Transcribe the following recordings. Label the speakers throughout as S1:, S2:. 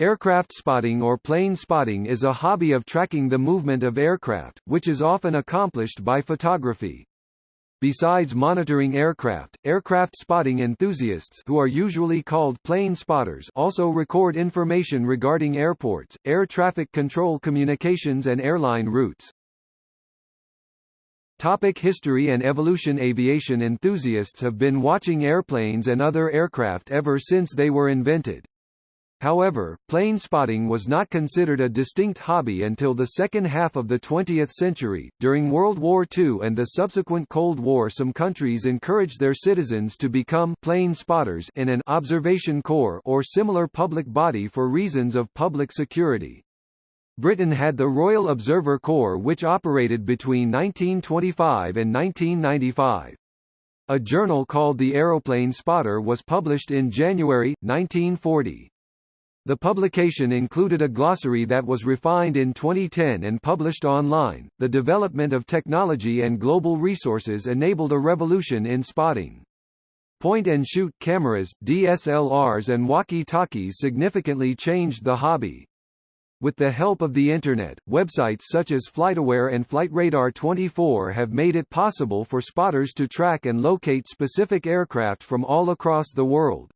S1: Aircraft spotting or plane spotting is a hobby of tracking the movement of aircraft, which is often accomplished by photography. Besides monitoring aircraft, aircraft spotting enthusiasts who are usually called plane spotters also record information regarding airports, air traffic control communications and airline routes. Topic history and evolution Aviation enthusiasts have been watching airplanes and other aircraft ever since they were invented. However, plane spotting was not considered a distinct hobby until the second half of the 20th century. During World War II and the subsequent Cold War, some countries encouraged their citizens to become plane spotters in an observation corps or similar public body for reasons of public security. Britain had the Royal Observer Corps which operated between 1925 and 1995. A journal called the Aeroplane Spotter was published in January, 1940. The publication included a glossary that was refined in 2010 and published online. The development of technology and global resources enabled a revolution in spotting. Point-and-shoot cameras, DSLRs and walkie-talkies significantly changed the hobby. With the help of the Internet, websites such as FlightAware and FlightRadar24 have made it possible for spotters to track and locate specific aircraft from all across the world.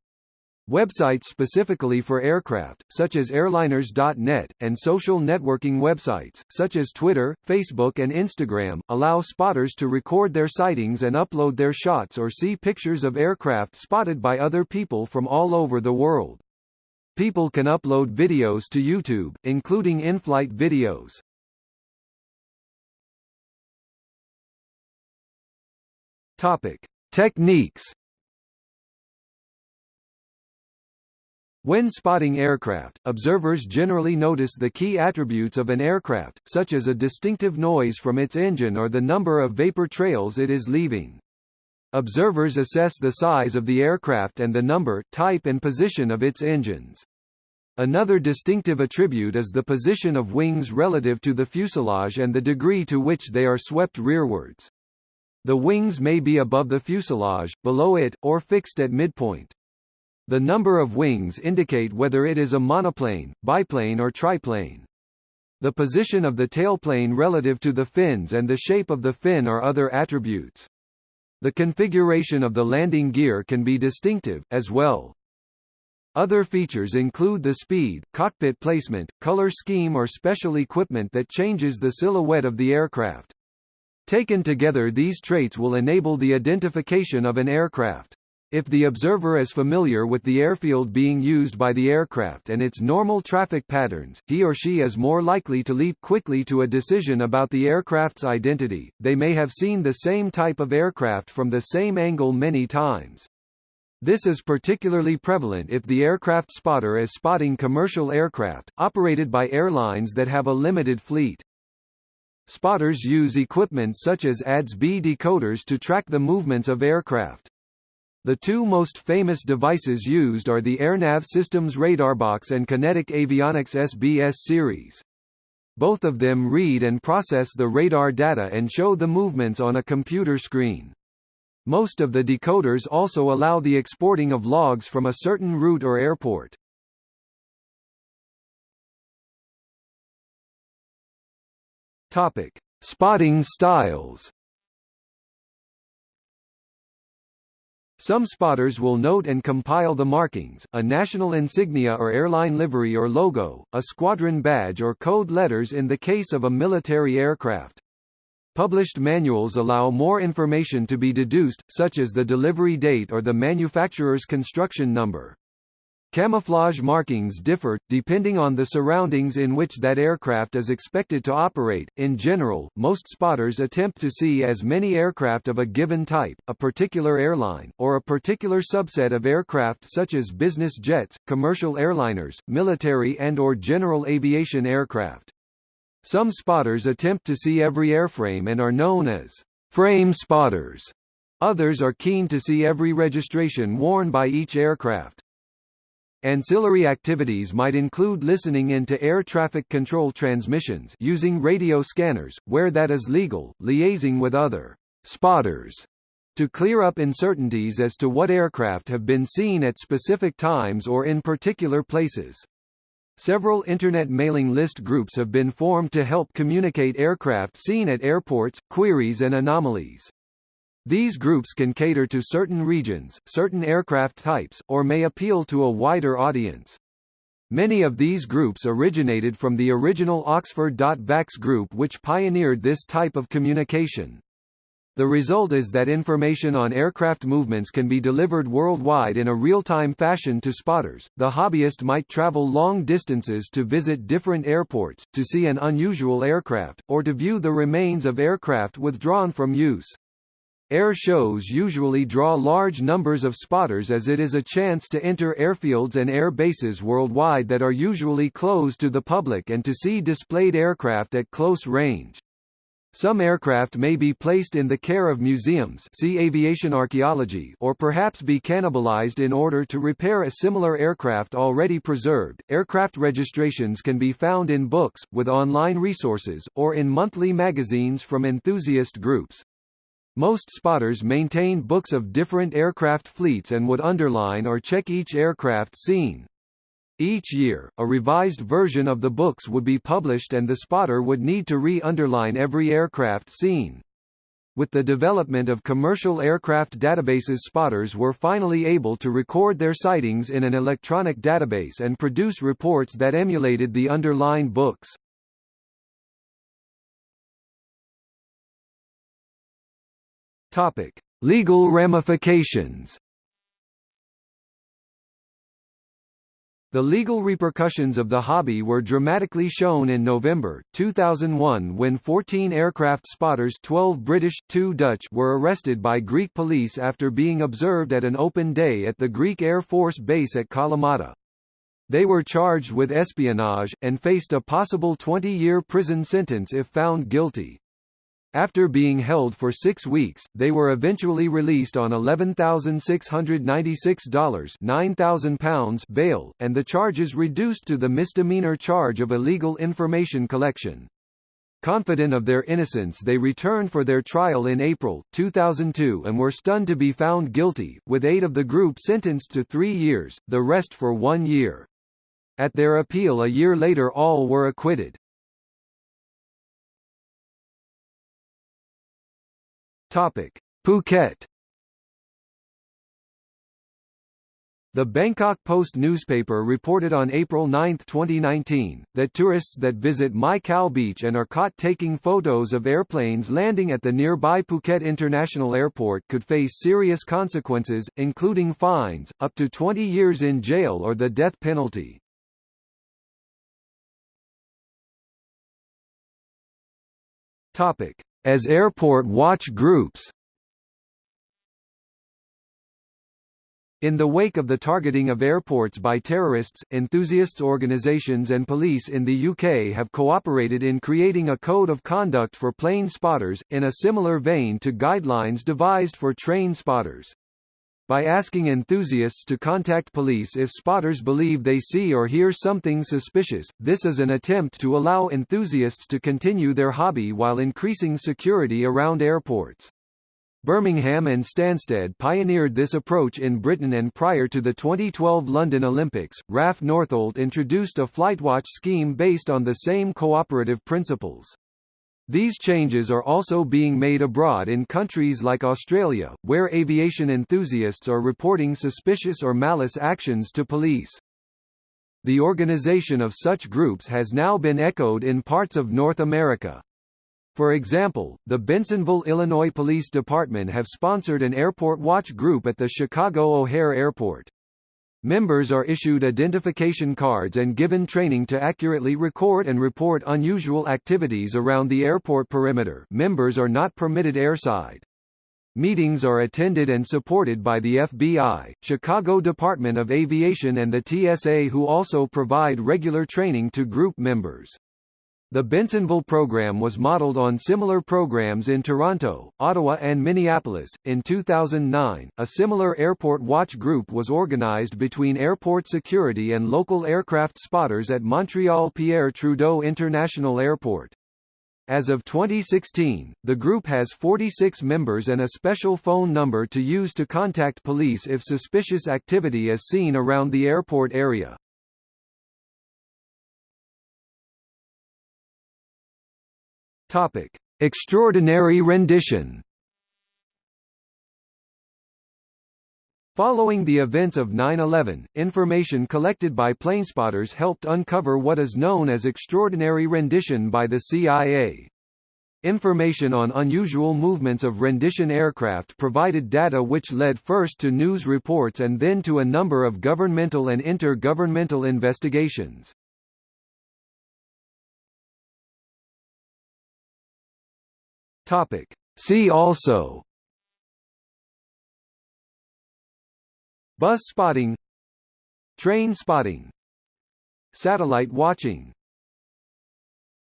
S1: Websites specifically for aircraft, such as airliners.net, and social networking websites, such as Twitter, Facebook and Instagram, allow spotters to record their sightings and upload their shots or see pictures of aircraft spotted by other people from all over the world. People can upload videos to YouTube, including in-flight videos. Topic: Techniques. When spotting aircraft, observers generally notice the key attributes of an aircraft, such as a distinctive noise from its engine or the number of vapor trails it is leaving. Observers assess the size of the aircraft and the number, type and position of its engines. Another distinctive attribute is the position of wings relative to the fuselage and the degree to which they are swept rearwards. The wings may be above the fuselage, below it, or fixed at midpoint. The number of wings indicate whether it is a monoplane, biplane or triplane. The position of the tailplane relative to the fins and the shape of the fin are other attributes. The configuration of the landing gear can be distinctive, as well. Other features include the speed, cockpit placement, color scheme or special equipment that changes the silhouette of the aircraft. Taken together these traits will enable the identification of an aircraft. If the observer is familiar with the airfield being used by the aircraft and its normal traffic patterns, he or she is more likely to leap quickly to a decision about the aircraft's identity. They may have seen the same type of aircraft from the same angle many times. This is particularly prevalent if the aircraft spotter is spotting commercial aircraft, operated by airlines that have a limited fleet. Spotters use equipment such as ADS-B decoders to track the movements of aircraft. The two most famous devices used are the AirNav Systems RadarBox and Kinetic Avionics SBS series. Both of them read and process the radar data and show the movements on a computer screen. Most of the decoders also allow the exporting of logs from a certain route or airport. Topic: Spotting styles. Some spotters will note and compile the markings, a national insignia or airline livery or logo, a squadron badge or code letters in the case of a military aircraft. Published manuals allow more information to be deduced, such as the delivery date or the manufacturer's construction number. Camouflage markings differ, depending on the surroundings in which that aircraft is expected to operate. In general, most spotters attempt to see as many aircraft of a given type, a particular airline, or a particular subset of aircraft such as business jets, commercial airliners, military and or general aviation aircraft. Some spotters attempt to see every airframe and are known as frame spotters. Others are keen to see every registration worn by each aircraft. Ancillary activities might include listening in to air traffic control transmissions using radio scanners, where that is legal, liaising with other spotters to clear up uncertainties as to what aircraft have been seen at specific times or in particular places. Several Internet mailing list groups have been formed to help communicate aircraft seen at airports, queries and anomalies. These groups can cater to certain regions, certain aircraft types, or may appeal to a wider audience. Many of these groups originated from the original Oxford.vax group which pioneered this type of communication. The result is that information on aircraft movements can be delivered worldwide in a real-time fashion to spotters. The hobbyist might travel long distances to visit different airports, to see an unusual aircraft, or to view the remains of aircraft withdrawn from use. Air shows usually draw large numbers of spotters as it is a chance to enter airfields and air bases worldwide that are usually closed to the public and to see displayed aircraft at close range. Some aircraft may be placed in the care of museums see aviation archaeology or perhaps be cannibalized in order to repair a similar aircraft already preserved. Aircraft registrations can be found in books, with online resources, or in monthly magazines from enthusiast groups. Most spotters maintain books of different aircraft fleets and would underline or check each aircraft seen. Each year, a revised version of the books would be published and the spotter would need to re-underline every aircraft seen. With the development of commercial aircraft databases spotters were finally able to record their sightings in an electronic database and produce reports that emulated the underlined books. Topic: Legal ramifications The legal repercussions of the hobby were dramatically shown in November, 2001 when 14 aircraft spotters 12 British, 2 Dutch were arrested by Greek police after being observed at an open day at the Greek Air Force base at Kalamata. They were charged with espionage, and faced a possible 20-year prison sentence if found guilty. After being held for six weeks, they were eventually released on $11,696 £9,000 bail, and the charges reduced to the misdemeanor charge of illegal information collection. Confident of their innocence they returned for their trial in April, 2002 and were stunned to be found guilty, with eight of the group sentenced to three years, the rest for one year. At their appeal a year later all were acquitted. Topic: Phuket. The Bangkok Post newspaper reported on April 9, 2019, that tourists that visit Mai Khao Beach and are caught taking photos of airplanes landing at the nearby Phuket International Airport could face serious consequences, including fines, up to 20 years in jail or the death penalty. Topic: as airport watch groups. In the wake of the targeting of airports by terrorists, enthusiasts organisations and police in the UK have cooperated in creating a code of conduct for plane spotters, in a similar vein to guidelines devised for train spotters by asking enthusiasts to contact police if spotters believe they see or hear something suspicious. This is an attempt to allow enthusiasts to continue their hobby while increasing security around airports. Birmingham and Stansted pioneered this approach in Britain and prior to the 2012 London Olympics, RAF Northolt introduced a FlightWatch scheme based on the same cooperative principles. These changes are also being made abroad in countries like Australia, where aviation enthusiasts are reporting suspicious or malice actions to police. The organization of such groups has now been echoed in parts of North America. For example, the Bensenville, Illinois Police Department have sponsored an airport watch group at the Chicago O'Hare Airport. Members are issued identification cards and given training to accurately record and report unusual activities around the airport perimeter members are not permitted airside. Meetings are attended and supported by the FBI, Chicago Department of Aviation and the TSA who also provide regular training to group members. The Bensenville program was modeled on similar programs in Toronto, Ottawa, and Minneapolis. In 2009, a similar airport watch group was organized between airport security and local aircraft spotters at Montreal Pierre Trudeau International Airport. As of 2016, the group has 46 members and a special phone number to use to contact police if suspicious activity is seen around the airport area. Topic: Extraordinary rendition. Following the events of 9-11, information collected by planespotters helped uncover what is known as extraordinary rendition by the CIA. Information on unusual movements of rendition aircraft provided data which led first to news reports and then to a number of governmental and inter-governmental investigations. Topic. See also. Bus spotting. Train spotting. Satellite watching